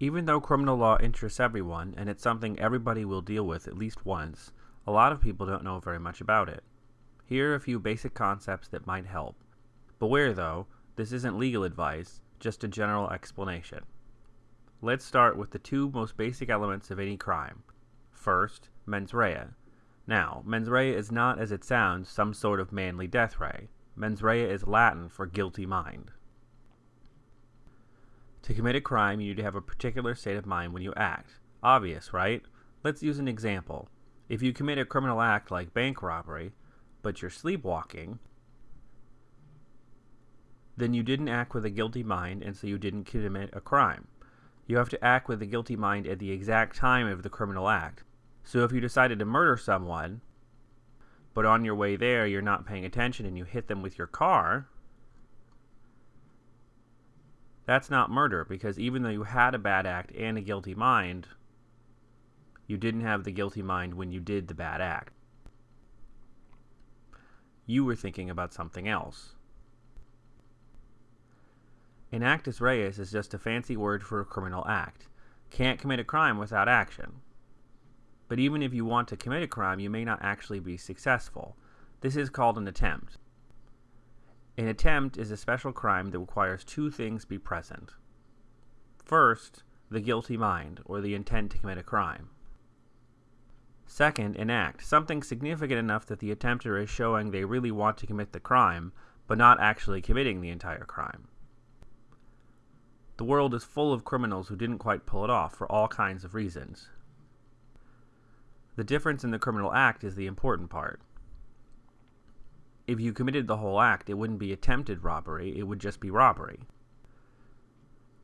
Even though criminal law interests everyone, and it's something everybody will deal with at least once, a lot of people don't know very much about it. Here are a few basic concepts that might help. Beware though, this isn't legal advice, just a general explanation. Let's start with the two most basic elements of any crime. First, mens rea. Now, mens rea is not, as it sounds, some sort of manly death ray. Mens rea is Latin for guilty mind. To commit a crime, you need to have a particular state of mind when you act. Obvious, right? Let's use an example. If you commit a criminal act like bank robbery, but you're sleepwalking, then you didn't act with a guilty mind and so you didn't commit a crime. You have to act with a guilty mind at the exact time of the criminal act. So if you decided to murder someone, but on your way there you're not paying attention and you hit them with your car, that's not murder because even though you had a bad act and a guilty mind, you didn't have the guilty mind when you did the bad act. You were thinking about something else. An actus reus is just a fancy word for a criminal act. Can't commit a crime without action. But even if you want to commit a crime, you may not actually be successful. This is called an attempt. An attempt is a special crime that requires two things be present. First, the guilty mind, or the intent to commit a crime. Second, an act, something significant enough that the attempter is showing they really want to commit the crime, but not actually committing the entire crime. The world is full of criminals who didn't quite pull it off for all kinds of reasons. The difference in the criminal act is the important part. If you committed the whole act, it wouldn't be attempted robbery, it would just be robbery.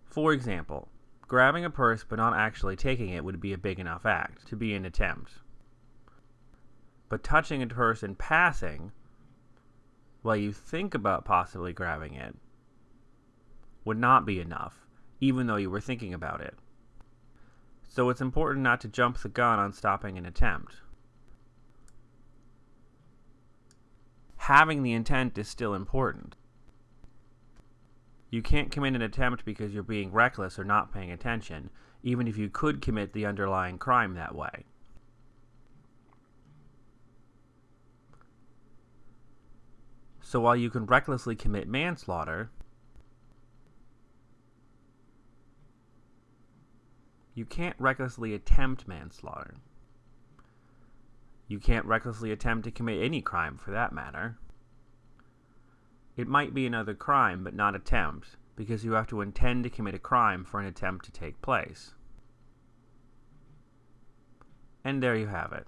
For example, grabbing a purse but not actually taking it would be a big enough act to be an attempt. But touching a purse in passing, while you think about possibly grabbing it, would not be enough even though you were thinking about it. So it's important not to jump the gun on stopping an attempt. Having the intent is still important. You can't commit an attempt because you're being reckless or not paying attention, even if you could commit the underlying crime that way. So while you can recklessly commit manslaughter, You can't recklessly attempt manslaughter. You can't recklessly attempt to commit any crime for that matter. It might be another crime, but not attempt, because you have to intend to commit a crime for an attempt to take place. And there you have it.